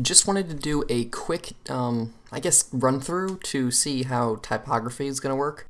just wanted to do a quick, um, I guess, run through to see how typography is going to work.